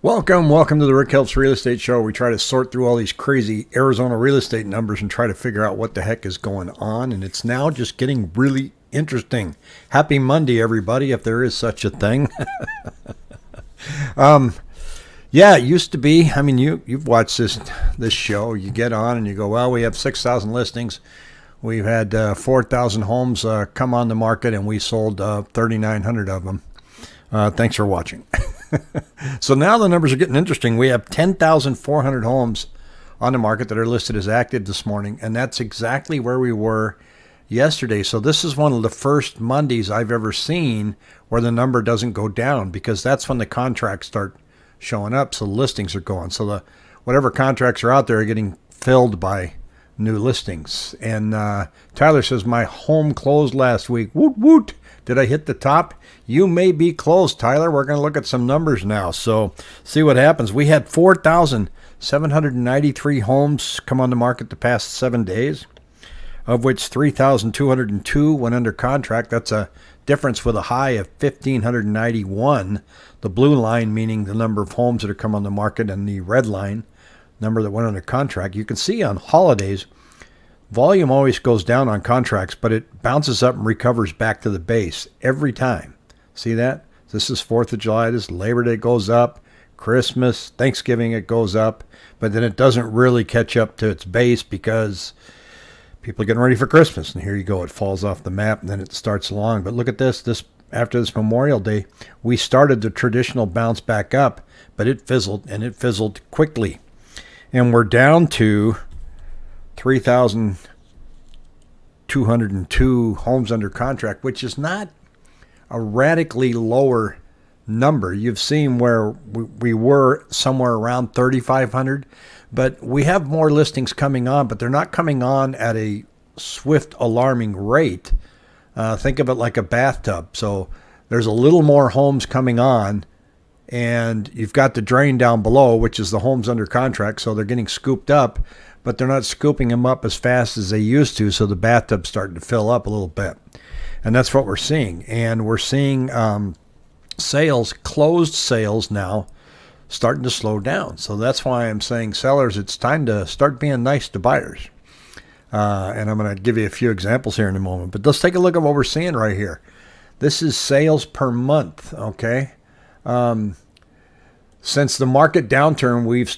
Welcome, welcome to the Rick Helps Real Estate Show. We try to sort through all these crazy Arizona real estate numbers and try to figure out what the heck is going on. And it's now just getting really interesting. Happy Monday, everybody, if there is such a thing. um, yeah, it used to be. I mean, you you've watched this this show. You get on and you go, well, we have six thousand listings. We've had uh, four thousand homes uh, come on the market, and we sold uh, thirty nine hundred of them. Uh, thanks for watching. so now the numbers are getting interesting. We have 10,400 homes on the market that are listed as active this morning, and that's exactly where we were yesterday. So this is one of the first Mondays I've ever seen where the number doesn't go down because that's when the contracts start showing up. So listings are going. So the whatever contracts are out there are getting filled by new listings. And uh, Tyler says my home closed last week. Woot woot! Did I hit the top? You may be close, Tyler. We're going to look at some numbers now. So, see what happens. We had 4,793 homes come on the market the past seven days, of which 3,202 went under contract. That's a difference with a high of 1,591. The blue line meaning the number of homes that have come on the market, and the red line, number that went under contract. You can see on holidays, Volume always goes down on contracts, but it bounces up and recovers back to the base every time. See that? This is 4th of July. This Labor Day goes up. Christmas, Thanksgiving, it goes up. But then it doesn't really catch up to its base because people are getting ready for Christmas. And here you go. It falls off the map and then it starts along. But look at this. This after this Memorial Day, we started the traditional bounce back up, but it fizzled and it fizzled quickly. And we're down to 3,202 homes under contract, which is not a radically lower number. You've seen where we, we were somewhere around 3,500, but we have more listings coming on, but they're not coming on at a swift, alarming rate. Uh, think of it like a bathtub. So there's a little more homes coming on, and you've got the drain down below, which is the homes under contract. So they're getting scooped up but they're not scooping them up as fast as they used to. So the bathtub's starting to fill up a little bit. And that's what we're seeing. And we're seeing um, sales, closed sales now, starting to slow down. So that's why I'm saying, sellers, it's time to start being nice to buyers. Uh, and I'm going to give you a few examples here in a moment. But let's take a look at what we're seeing right here. This is sales per month, okay? Um, since the market downturn, we've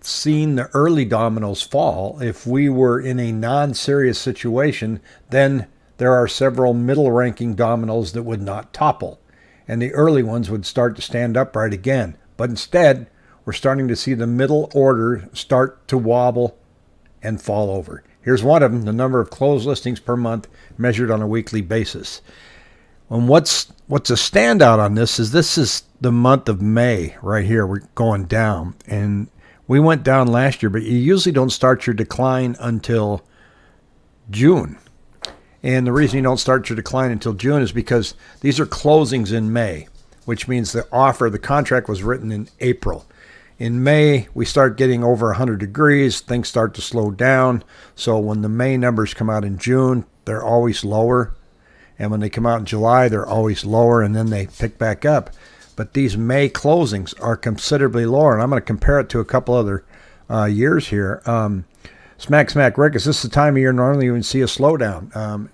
seen the early dominoes fall. If we were in a non serious situation, then there are several middle ranking dominoes that would not topple, and the early ones would start to stand upright again. But instead, we're starting to see the middle order start to wobble and fall over. Here's one of them the number of closed listings per month measured on a weekly basis. And what's what's a standout on this is this is the month of May right here. We're going down, and we went down last year, but you usually don't start your decline until June. And the reason you don't start your decline until June is because these are closings in May, which means the offer, the contract was written in April. In May, we start getting over 100 degrees, things start to slow down. So when the May numbers come out in June, they're always lower. And when they come out in July, they're always lower, and then they pick back up but these May closings are considerably lower. And I'm going to compare it to a couple other uh, years here. Um, smack, smack, Rick, is this the time of year normally you would see a slowdown? Um,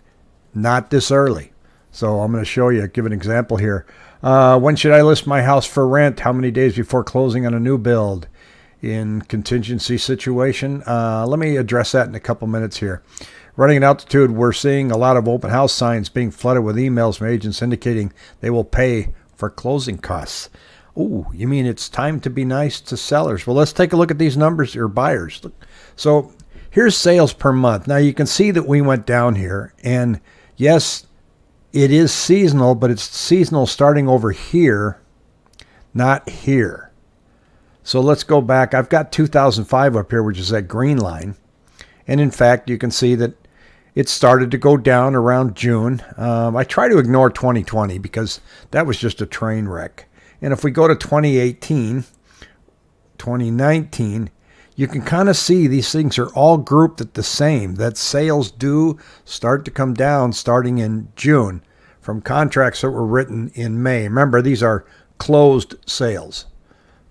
not this early. So I'm going to show you, give an example here. Uh, when should I list my house for rent? How many days before closing on a new build? In contingency situation, uh, let me address that in a couple minutes here. Running at altitude, we're seeing a lot of open house signs being flooded with emails from agents indicating they will pay for closing costs. Oh, you mean it's time to be nice to sellers? Well, let's take a look at these numbers or buyers. So here's sales per month. Now you can see that we went down here, and yes, it is seasonal, but it's seasonal starting over here, not here. So let's go back. I've got 2005 up here, which is that green line. And in fact, you can see that it started to go down around June. Um, I try to ignore 2020 because that was just a train wreck. And if we go to 2018, 2019, you can kind of see these things are all grouped at the same. That sales do start to come down starting in June from contracts that were written in May. Remember, these are closed sales.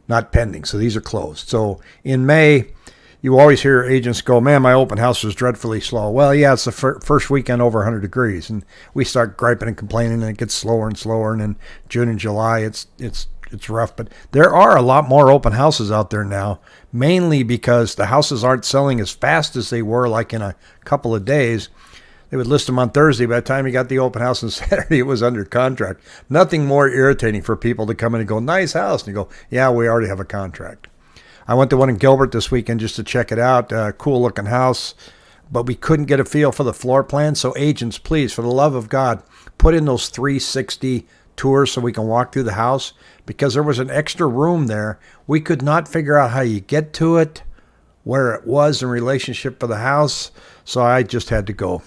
not pending. So these are closed. So in May, you always hear agents go, "Man, my open house was dreadfully slow." Well, yeah, it's the fir- first weekend over 100 degrees, and we start griping and complaining, and it gets slower and slower. And in June and July, it's it's it's rough. But there are a lot more open houses out there now, mainly because the houses aren't selling as fast as they were, like in a couple of days. They would list them on Thursday. By the time you got the open house on Saturday, it was under contract. Nothing more irritating for people to come in and go, "Nice house," and you go, "Yeah, we already have a contract." I went to one in Gilbert this weekend just to check it out. Uh, cool looking house, but we couldn't get a feel for the floor plan. So, agents, please, for the love of God, put in those 360 tours so we can walk through the house because there was an extra room there. We could not figure out how you get to it, where it was in relationship for the house. So, I just had to go.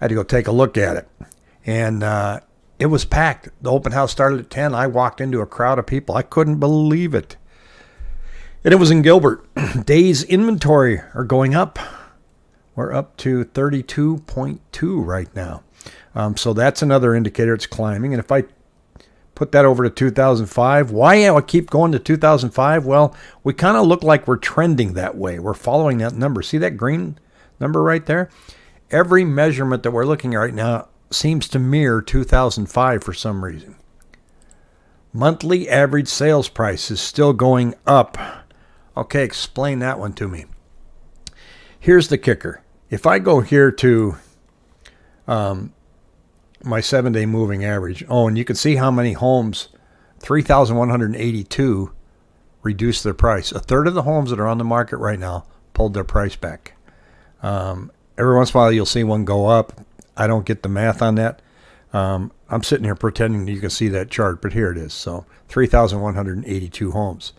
I had to go take a look at it. And, uh, it was packed. The open house started at 10. I walked into a crowd of people. I couldn't believe it. And it was in Gilbert. Days inventory are going up. We're up to 32.2 right now. Um, so that's another indicator it's climbing. And if I put that over to 2005, why do I keep going to 2005? Well, we kind of look like we're trending that way. We're following that number. See that green number right there? Every measurement that we're looking at right now seems to mirror 2005 for some reason. Monthly average sales price is still going up Okay, explain that one to me. Here's the kicker. If I go here to um, my seven day moving average, oh, and you can see how many homes, 3,182 reduced their price. A third of the homes that are on the market right now pulled their price back. Um, every once in a while, you'll see one go up. I don't get the math on that. Um, I'm sitting here pretending you can see that chart, but here it is. So 3,182 homes.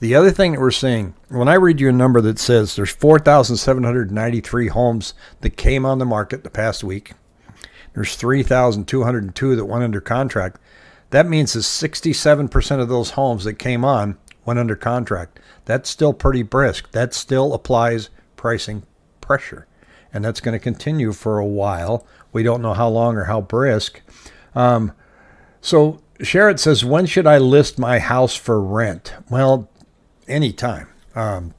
The other thing that we're seeing, when I read you a number that says there's 4,793 homes that came on the market the past week, there's 3,202 that went under contract. That means that 67% of those homes that came on went under contract. That's still pretty brisk. That still applies pricing pressure. And that's going to continue for a while. We don't know how long or how brisk. Um, so Sherrod says, when should I list my house for rent? Well, anytime. Um,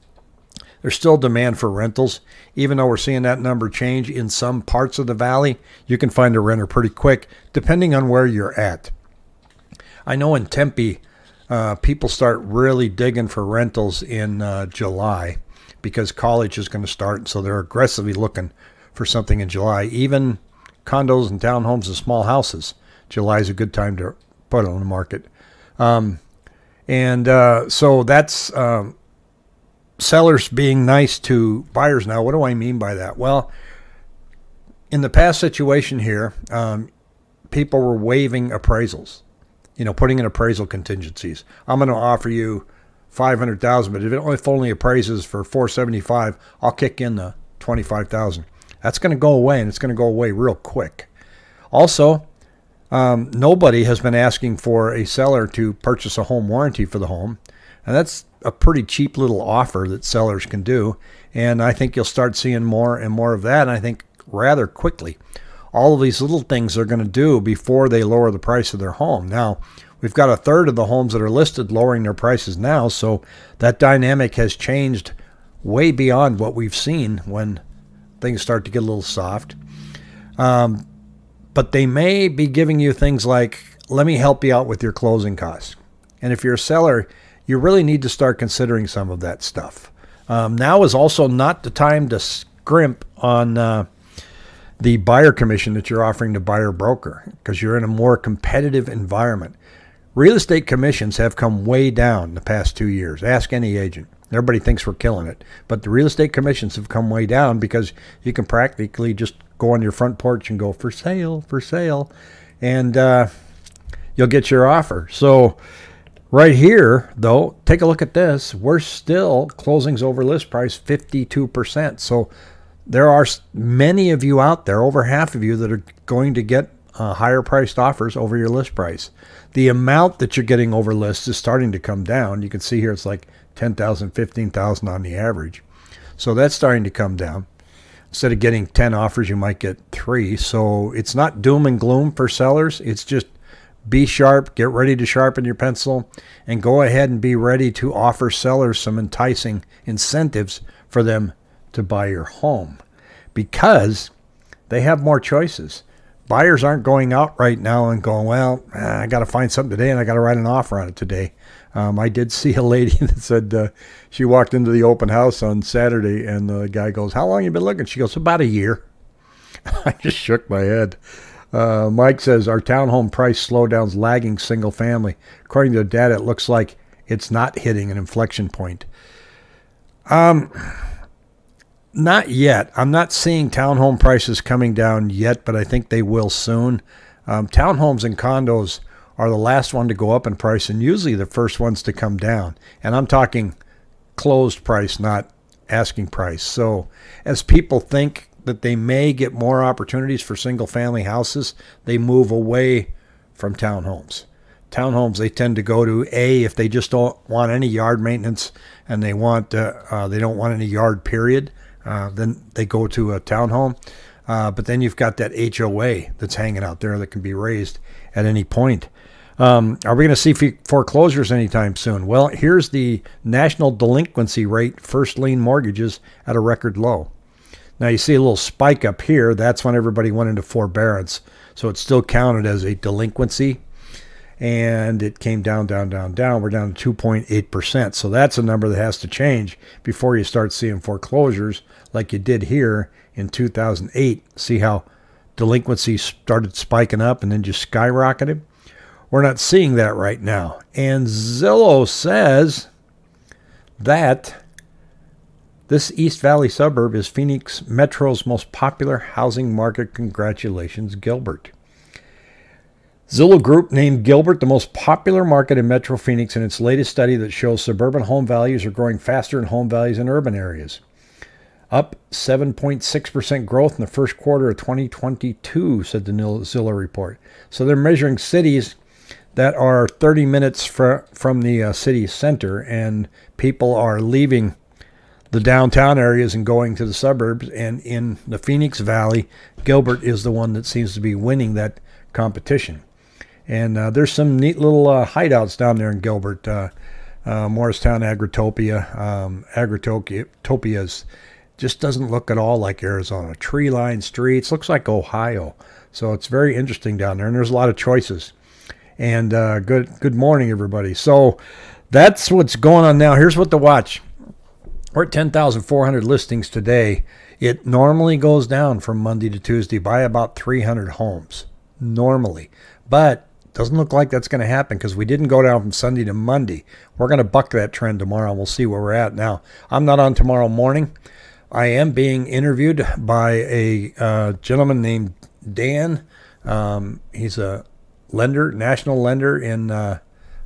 there's still demand for rentals. Even though we're seeing that number change in some parts of the valley, you can find a renter pretty quick, depending on where you're at. I know in Tempe, uh, people start really digging for rentals in uh, July because college is going to start, so they're aggressively looking for something in July. Even condos and townhomes and small houses, July is a good time to put on the market. Um, and uh, so that's um, sellers being nice to buyers now. What do I mean by that? Well, in the past situation here, um, people were waiving appraisals, you know, putting in appraisal contingencies. I'm going to offer you 500,000, but if it only, if only appraises for 475, I'll kick in the 25,000. That's going to go away and it's going to go away real quick. Also, um, nobody has been asking for a seller to purchase a home warranty for the home. And that's a pretty cheap little offer that sellers can do. And I think you'll start seeing more and more of that. And I think rather quickly. All of these little things they're going to do before they lower the price of their home. Now, we've got a third of the homes that are listed lowering their prices now. So that dynamic has changed way beyond what we've seen when things start to get a little soft. Um, but they may be giving you things like, let me help you out with your closing costs. And if you're a seller, you really need to start considering some of that stuff. Um, now is also not the time to scrimp on uh, the buyer commission that you're offering to buyer broker because you're in a more competitive environment. Real estate commissions have come way down the past two years. Ask any agent. Everybody thinks we're killing it, but the real estate commissions have come way down because you can practically just go on your front porch and go for sale, for sale, and uh, you'll get your offer. So right here, though, take a look at this. We're still closings over list price 52%. So there are many of you out there, over half of you, that are going to get uh, higher priced offers over your list price. The amount that you're getting over list is starting to come down. You can see here it's like 10,000, 15,000 on the average. So that's starting to come down instead of getting 10 offers, you might get three. So it's not doom and gloom for sellers. It's just be sharp, get ready to sharpen your pencil, and go ahead and be ready to offer sellers some enticing incentives for them to buy your home because they have more choices. Buyers aren't going out right now and going, well, ah, I got to find something today and I got to write an offer on it today. Um, I did see a lady that said uh, she walked into the open house on Saturday and the guy goes, How long you been looking? She goes, About a year. I just shook my head. Uh, Mike says our townhome price slowdown's lagging single family. According to the data, it looks like it's not hitting an inflection point. Um, not yet. I'm not seeing townhome prices coming down yet, but I think they will soon. Um, townhomes and condos are the last one to go up in price and usually the first ones to come down. And I'm talking closed price, not asking price. So as people think that they may get more opportunities for single family houses, they move away from townhomes. Townhomes, they tend to go to A if they just don't want any yard maintenance and they want uh, uh, they don't want any yard period. Uh, then they go to a townhome. Uh, but then you've got that HOA that's hanging out there that can be raised at any point. Um, are we going to see foreclosures anytime soon? Well, here's the national delinquency rate, first lien mortgages at a record low. Now you see a little spike up here. That's when everybody went into forbearance. So it's still counted as a delinquency. And it came down, down, down, down. We're down to 2.8%. So that's a number that has to change before you start seeing foreclosures like you did here in 2008. See how delinquency started spiking up and then just skyrocketed? We're not seeing that right now. And Zillow says that this East Valley suburb is Phoenix Metro's most popular housing market. Congratulations, Gilbert. Zillow Group named Gilbert the most popular market in Metro Phoenix in its latest study that shows suburban home values are growing faster than home values in urban areas. Up 7.6% growth in the first quarter of 2022, said the Zillow report. So they're measuring cities that are 30 minutes fr- from the uh, city center, and people are leaving the downtown areas and going to the suburbs. And in the Phoenix Valley, Gilbert is the one that seems to be winning that competition. And uh, there's some neat little uh, hideouts down there in Gilbert. Uh, uh Morristown Agritopia, um, Agritopia's just doesn't look at all like Arizona. Tree lined streets, looks like Ohio. So it's very interesting down there, and there's a lot of choices. And uh, good good morning, everybody. So that's what's going on now. Here's what to watch. We're at 10,400 listings today. It normally goes down from Monday to Tuesday by about 300 homes, normally. But doesn't look like that's going to happen because we didn't go down from Sunday to Monday. We're going to buck that trend tomorrow we'll see where we're at. Now, I'm not on tomorrow morning. I am being interviewed by a uh, gentleman named Dan. Um, he's a lender, national lender in uh,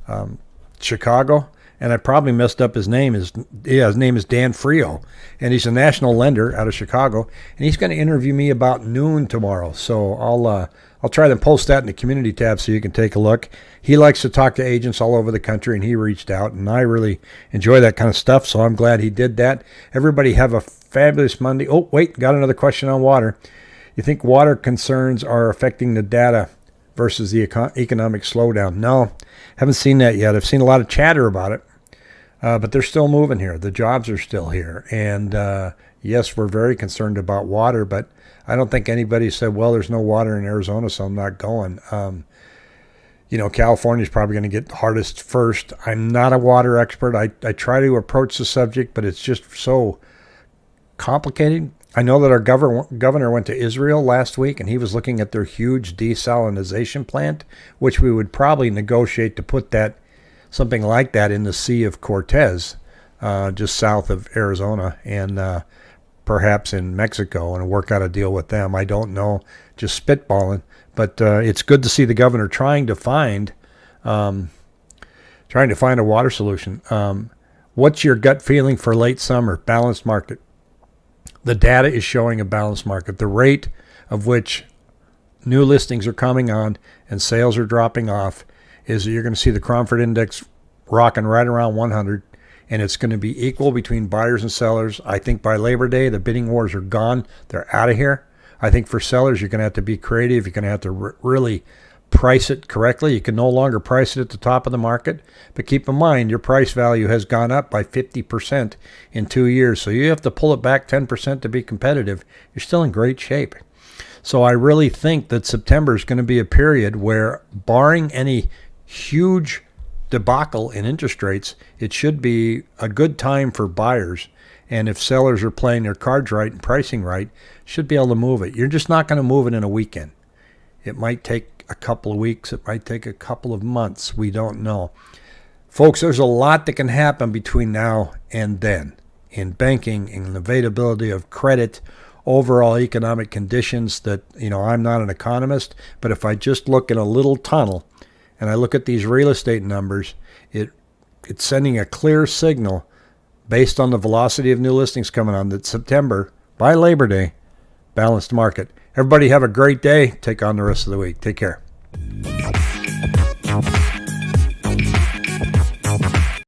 um, Chicago and I probably messed up his name. His yeah, his name is Dan Frio, and he's a national lender out of Chicago, and he's going to interview me about noon tomorrow. So I'll uh, I'll try to post that in the community tab so you can take a look. He likes to talk to agents all over the country, and he reached out, and I really enjoy that kind of stuff. So I'm glad he did that. Everybody have a fabulous Monday. Oh wait, got another question on water. You think water concerns are affecting the data versus the econ- economic slowdown? No, haven't seen that yet. I've seen a lot of chatter about it, uh, but they're still moving here. The jobs are still here. And uh, yes, we're very concerned about water, but I don't think anybody said, well, there's no water in Arizona, so I'm not going. Um, you know, California is probably going to get hardest first. I'm not a water expert. I, I try to approach the subject, but it's just so complicated. I know that our governor, governor went to Israel last week and he was looking at their huge desalination plant, which we would probably negotiate to put that something like that in the Sea of Cortez, uh, just south of Arizona and uh, perhaps in Mexico and work out a deal with them. I don't know, just spitballing, but uh, it's good to see the governor trying to find um, trying to find a water solution. Um, what's your gut feeling for late summer balanced market? The data is showing a balanced market. The rate of which new listings are coming on and sales are dropping off is that you're going to see the Cromford Index rocking right around 100 and it's going to be equal between buyers and sellers. I think by Labor Day, the bidding wars are gone. They're out of here. I think for sellers, you're going to have to be creative. You're going to have to really price it correctly. You can no longer price it at the top of the market. But keep in mind, your price value has gone up by 50% in two years. So you have to pull it back 10% to be competitive. You're still in great shape. So I really think that September is going to be a period where, barring any huge debacle in interest rates, it should be a good time for buyers. And if sellers are playing their cards right and pricing right, should be able to move it. You're just not going to move it in a weekend. It might take a couple of weeks. It might take a couple of months. We don't know. Folks, there's a lot that can happen between now and then in banking, in the availability of credit, overall economic conditions that, you know, I'm not an economist, but if I just look in a little tunnel and I look at these real estate numbers, it it's sending a clear signal based on the velocity of new listings coming on that September by Labor Day balanced market. Everybody have a great day. Take on the rest of the week. Take care.